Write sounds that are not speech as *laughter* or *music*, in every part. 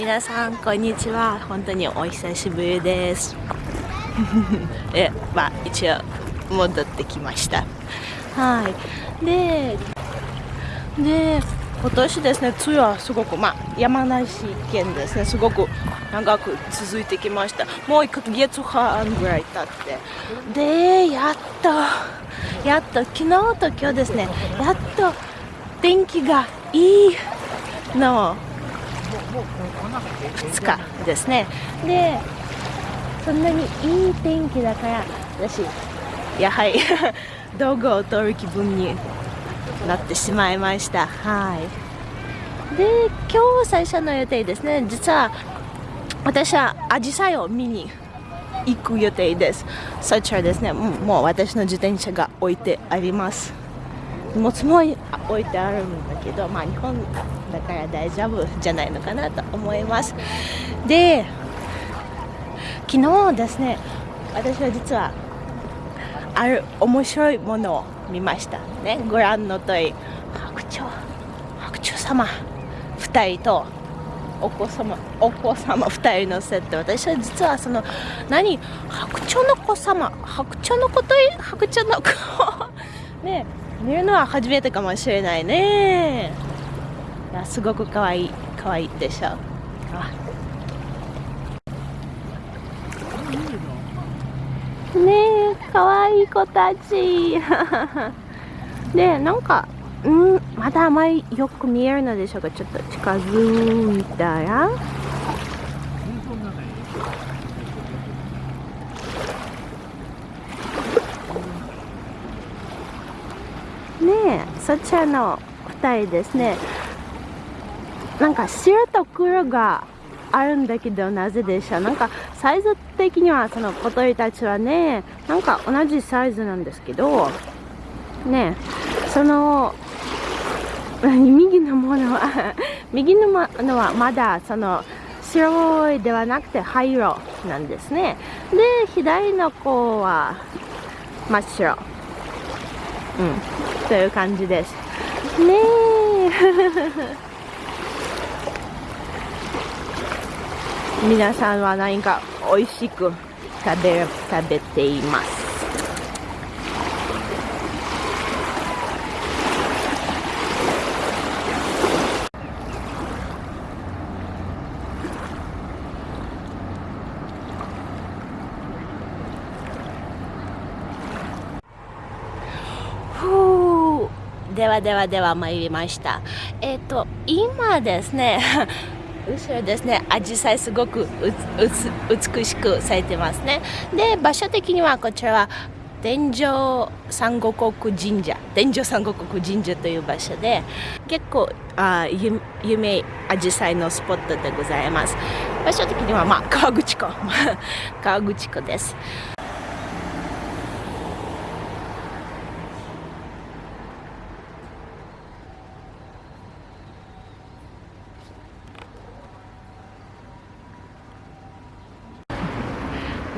皆さんこんにちは。本当にお久しぶりです。*laughs* えまあ一応戻ってきました。はい。でで今年ですね梅雨はすごくまあ山梨県ですねすごく長く続いてきました。もう1ヶ月半ぐらい経って。でやっとやっと昨日と今日ですねやっと天気がいいの。2日ですね。でそんなにいい天気だから私やはり *laughs* 道具を取る気分になってしまいました。はい。で今日最初の予定ですね。実は私はアジサイを見に行く予定です。そちらですね。もう私の自転車が置いてあります。荷物も置いてあるんだけどまあ日本だから大丈夫じゃないのかなと思います。で昨日ですね私は実はある面白いものを見ましたね。ご覧の通り白鳥白鳥様2人とお子様お子様2人のセット。私は実はその何白鳥の子様白鳥の子と白鳥の子 *laughs* ね見るのは初めてかもしれないね。やすごくかわいいかわいいでしょ。あ。ねえかわいい子たち。*laughs* でなんかうんまだあまりよく見えるのでしょうか？ちょっと近づいたら。ねえそちらの2人ですね。なんか白と黒があるんだけどなぜでしょうなんかサイズ的にはその小鳥たちはねなんか同じサイズなんですけどねその右のものは *laughs* 右のものはまだその白いではなくて灰色なんですね。で左の子は真っ白。うん。という感じです。ねえ。皆さんは何か美味しく食べ食べています。ではではでは参りました。えっ、ー、と今ですね後ろですね、アジサイすごく美しく咲いてますね。で、場所的にはこちらは天井三五国神社天井三五国神社という場所で結構あ有名アジサイのスポットでございます。場所的にはまあ川口湖。*laughs* 川口湖です。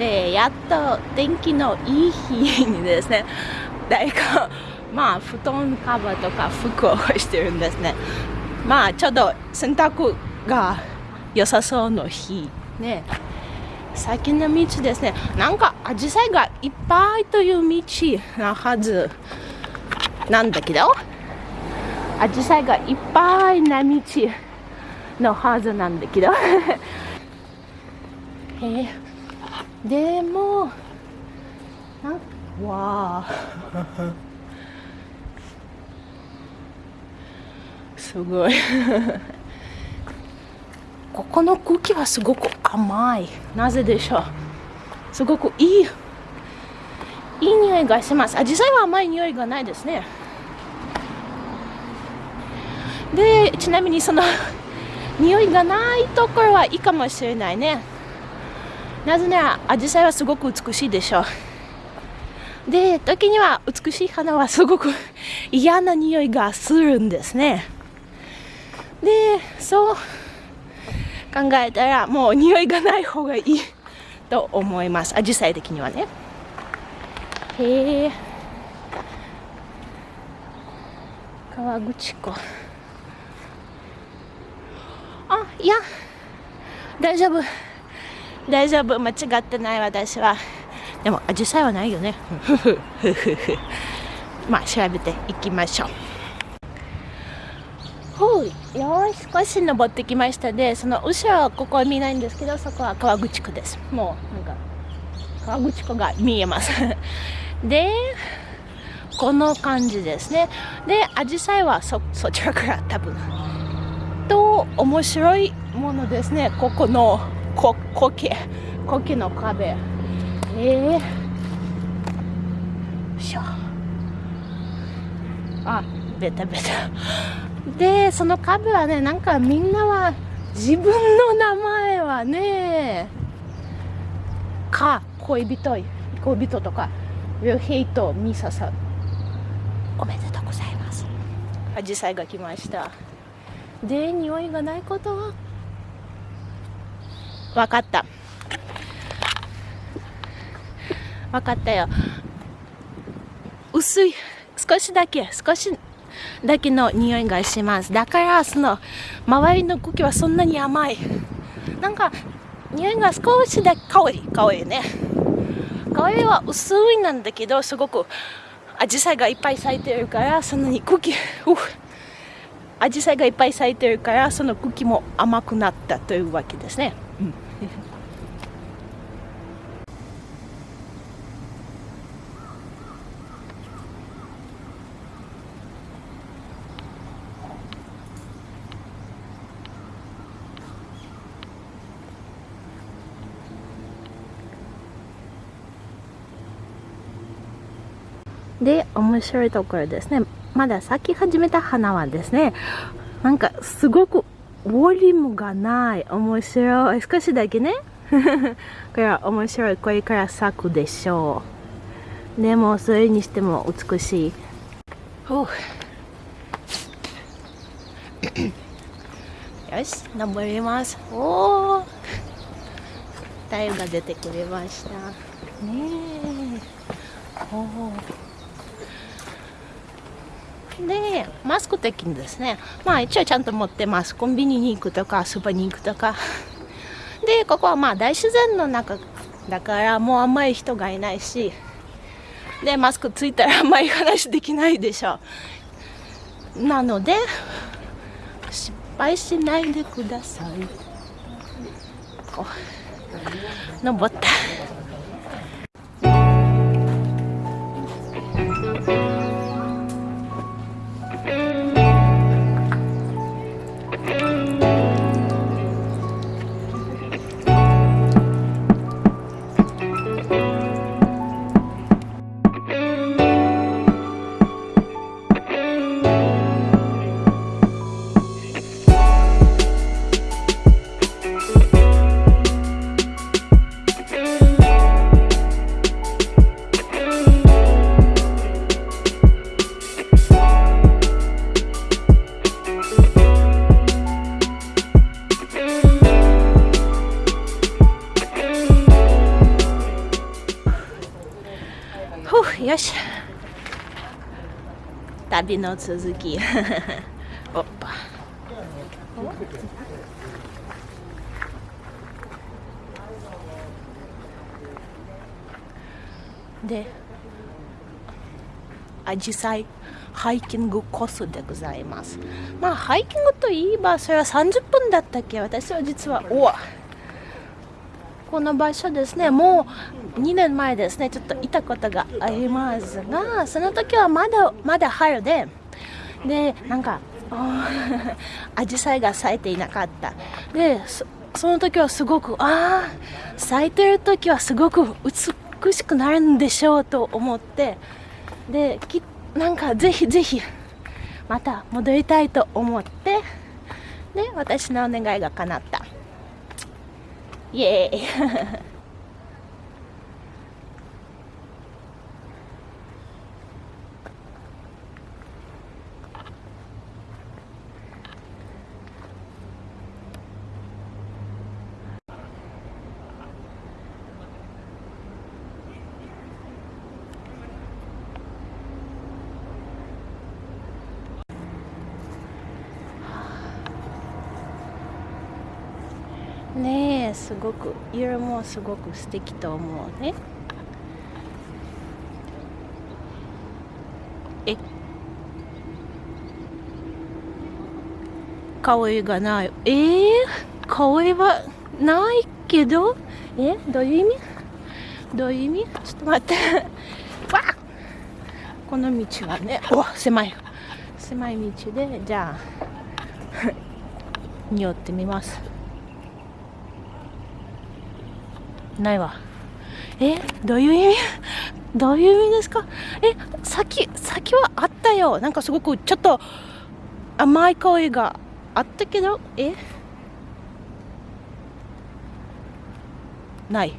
でやっと天気のいい日にですね *laughs* 誰かまあ布団カバーとか服を干してるんですね。まあちょうど洗濯が良さそうの日ね。先の道ですね。なんかアジサイがいっぱいという道なはずなんだけど。アジサイがいっぱいな道のはずなんだけど。へ *laughs* えでもなんわあ。*laughs* すごい。ここの空気はすごく甘い。なぜでしょう？すごくいい。いい匂いがします。あ実際は甘い匂いがないですね。でちなみにその *laughs* 匂いがないところはいいかもしれないねなぜならアジサイはすごく美しいでしょう。で時には美しい花はすごく嫌な匂いがするんですね。でそう考えたらもう匂いがない方がいいと思います。アジサイ的にはね。へえ。川口湖。あいや大丈夫。大丈夫。間違ってない私は。でもアジサイはないよね。*laughs* まあ調べていきましょう。ほうよし少し登ってきましたでその後ろはここは見ないんですけどそこは川口湖です。もうなんか川口湖が見えます。*laughs* でこの感じですね。でアジサイはそそちらから多分。と面白いものですね。ここのこ苔苔の壁。ええ。ー、しょ。あベタベタ。でその壁はねなんかみんなは自分の名前はねか恋人恋人とかルヘイトミサさんおめでとうございます。アジサイが来ました。で匂いがないことは分かった。分かったよ。薄い少しだけ少しだけの匂いがします。だからその周りの茎はそんなに甘い。なんか匂いが少しだけ香り香りね。香りは薄いなんだけどすごくアジサイがいっぱい咲いてるからそんなに茎アジサイがいっぱい咲いてるからその茎も甘くなったというわけですね、で面白いところですね。まだ咲き始めた花はですねなんかすごくボリュームがない。面白い。少しだけね。*laughs* これは面白い。これから咲くでしょう。でもそれにしても美しい。*coughs* よし登ります。おお太陽が出てくれました。ねえ。おおで、マスク的にですね、まあ一応ちゃんと持ってます。コンビニに行くとか、スーパーに行くとか。*laughs* で、ここはまあ大自然の中だからもうあんまり人がいないし、で、マスクついたらあんまり話できないでしょう。なので、失敗しないでください。こう、登った。よし。旅の続き。*laughs* おっぱ。でアジサイハイキングコースでございます。まあハイキングといえばそれは30分だったっけ？私は実はおわ。この場所ですね。もう2年前ですね。ちょっといたことがありますがその時はまだまだ春ででなんか *laughs* アジサイが咲いていなかった。でその時はすごくああ咲いてる時はすごく美しくなるんでしょうと思ってできなんかぜひぜひまた戻りたいと思ってで私のお願いが叶った。イ *laughs* エーイねすごく色もすごく素敵と思うね。え？香りがない。え？ー、香りはないけど？え？どういう意味？どういう意味？ちょっと待って。わこの道はねお狭い。狭い道でじゃあ *laughs* 匂ってみます。ないわ。えどういう意味？どういう意味ですか？え先先はあったよ。なんかすごくちょっと甘い香りがあったけど？え？ない。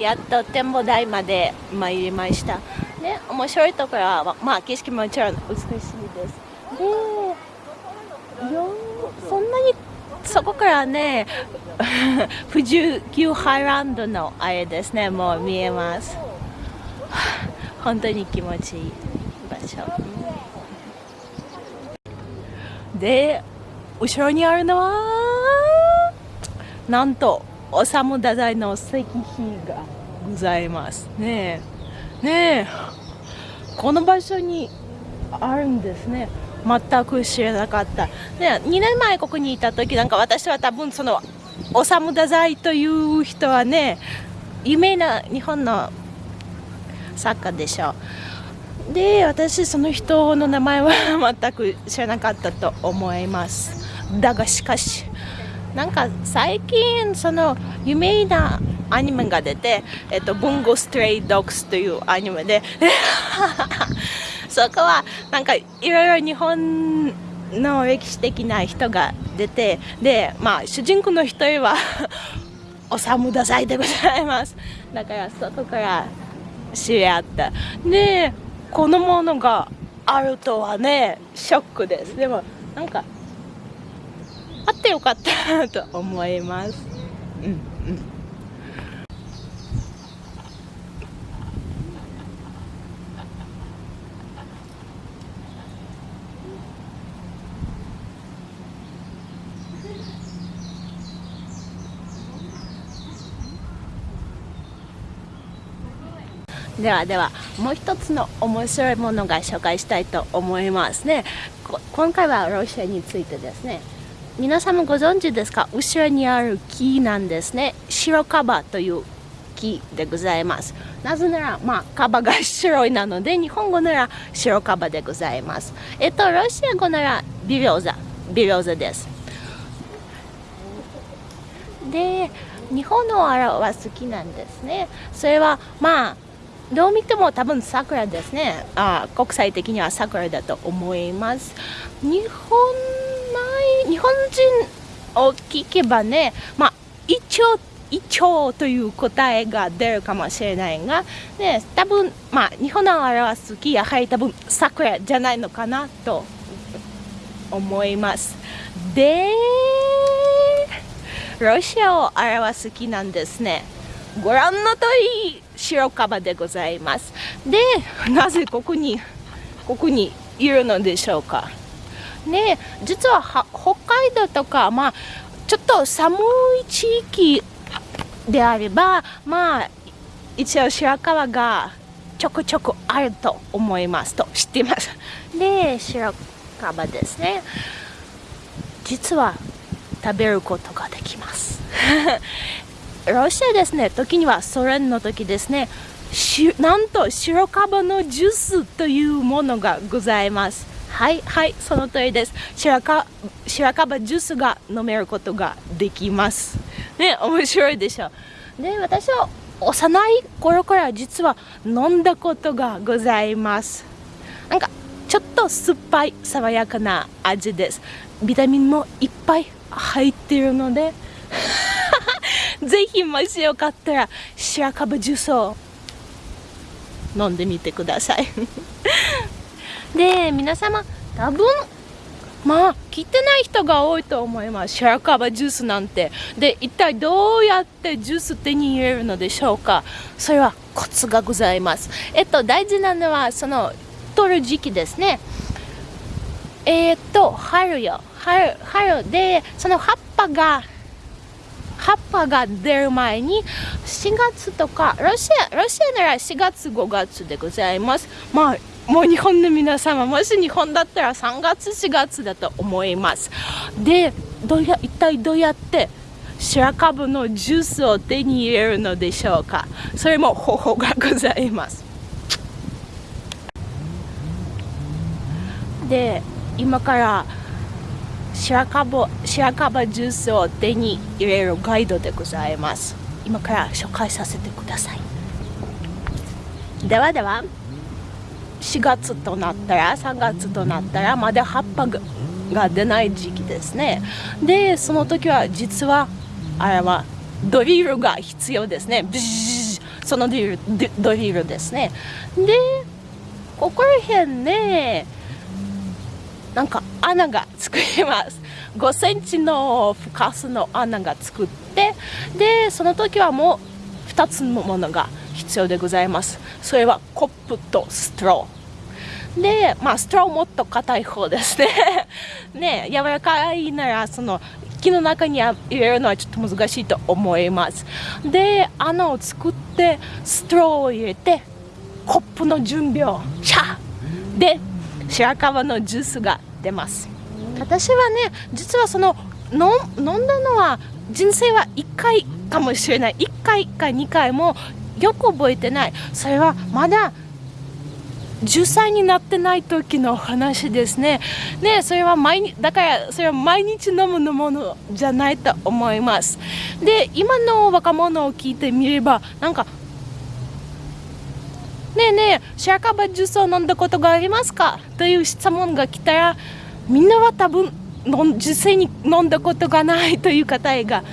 やっと展望台まで参りました。ね、面白いところは、まあ、景色もちろん美しいです。で、よそんなにそこからね、*laughs* 富士急ハイランドのあれですね、もう見えます。*sighs* 本当に気持ちいい場所。で、後ろにあるのは、なんと、おさむ太宰の石碑がございますね。えねえ。この場所にあるんですね。全く知らなかった、ね、2年前ここにいた時なんか私は多分そのおさむ太宰という人はね有名な日本の作家でしょう。で私その人の名前は *laughs* 全く知らなかったと思います。だがしかしなんか最近その有名なアニメが出て、えっと、ブンゴストレイドッグスというアニメで。*laughs* そこはなんかいろいろ日本の歴史的な人が出てでまあ主人公の一人は *laughs* おさむださいでございます。だからそこから知り合った。でこのものがあるとはねショックです。でもなんかあってよかったと思います。うんうん。ではではもう一つの面白いものが紹介したいと思いますね。今回はロシアについてですね。皆様ご存知ですか？後ろにある木なんですね。白カバという木でございます。なぜならまあカバが白いなので日本語なら白カバでございます。えっとロシア語ならビリョーザ。ビリョーザです。で日本の表す木なんですね。それはまあどう見ても多分桜ですね。あ国際的には桜だと思います。日本日本人を聞けばね、まあ、一応イチョウという答えが出るかもしれないが、ね、多分、まあ、日本の表す木やはり多分桜じゃないのかなと思います。で、ロシアを表す木なんですね。ご覧の通り白カバでございます。で、なぜここに、ここにいるのでしょうか？ね実は北海道とか、まあ、ちょっと寒い地域であれば、まあ、一応白川がちょくちょくあると思いますと知っています。で、白川ですね。実は食べることができます。*laughs* ロシアですね、時にはソ連の時ですね、なんと白樺のジュースというものがございます。はいはいその通りです。白か白樺ジュースが飲めることができます。ね面白いでしょ。で私は幼い頃から実は飲んだことがございます。なんかちょっと酸っぱい爽やかな味です。ビタミンもいっぱい入っているので *laughs* ぜひもしよかったら白樺ジュースを飲んでみてください。で皆様多分まあ聞いてない人が多いと思います。白樺ジュースなんて。で一体どうやってジュース手に入れるのでしょうか。それはコツがございます。えっと大事なのはその取る時期ですね。えー、っと春よ。春春でその葉っぱが葉っぱが出る前に4月とかロシアロシアなら4月5月でございます。まあもう日本の皆様もし日本だったら3月4月だと思います。でどうや一体どうやって白樺のジュースを手に入れるのでしょうか。それも方法がございます。で今から白樺白樺ジュースを手に入れるガイドでございます。今から紹介させてください。ではでは。4月となったら3月となったらまだ葉っぱが出ない時期ですね。でその時は実はあれはドリルが必要ですね。そのドリルドリルですねでここら辺ねなんか穴が作ります5センチの深さの穴が作ってでその時はもう2つのものが必要でございます。それはコップとストロー。でまあストローもっと硬い方ですね。*laughs* ね柔らかいならその木の中に入れるのはちょっと難しいと思います。で穴を作ってストローを入れてコップの準備をシャー！で白樺のジュースが出ます。私はね実はその飲んだのは人生は1回かもしれない。1回か2回もよく覚えてないそれはまだ10歳になってない時の話ですね。ねそれは毎日、だからそれは毎日飲むのものじゃないと思います。で、今の若者を聞いてみれば、なんか、ねえねえ、シャーカバジュースを飲んだことがありますか？という質問が来たら、みんなは多分、実際に飲んだことがないという方が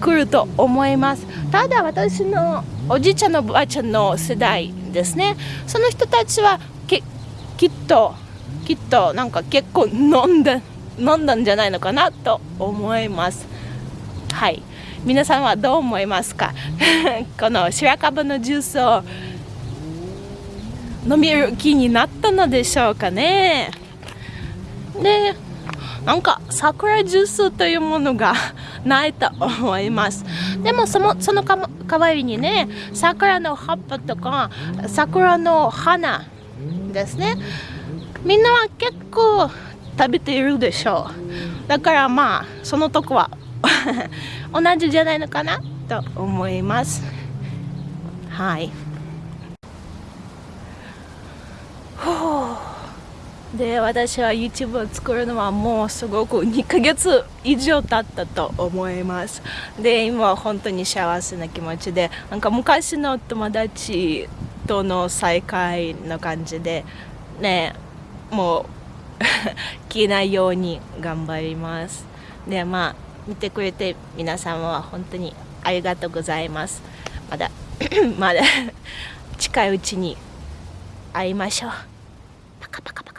来ると思います。ただ私のおじいちゃんのおばあちゃんの世代ですね。その人たちはきっときっとなんか結構飲んだ飲んだんじゃないのかなと思います。はい。皆さんはどう思いますか？*laughs* この白樺のジュースを飲みる気になったのでしょうかね。でなんか桜ジュースというものがないと思います。でもそのその代わりにね桜の葉っぱとか桜の花ですね。みんなは結構食べているでしょう。だからまあそのとこは *laughs* 同じじゃないのかなと思います。はい。ほうで私は YouTube を作るのはもうすごく2ヶ月以上経ったと思います。で今は本当に幸せな気持ちでなんか昔の友達との再会の感じでねもう *laughs* 消えないように頑張ります。でまあ見てくれて皆様は本当にありがとうございます。まだ *coughs* まだ近いうちに会いましょう。パカパカパカ。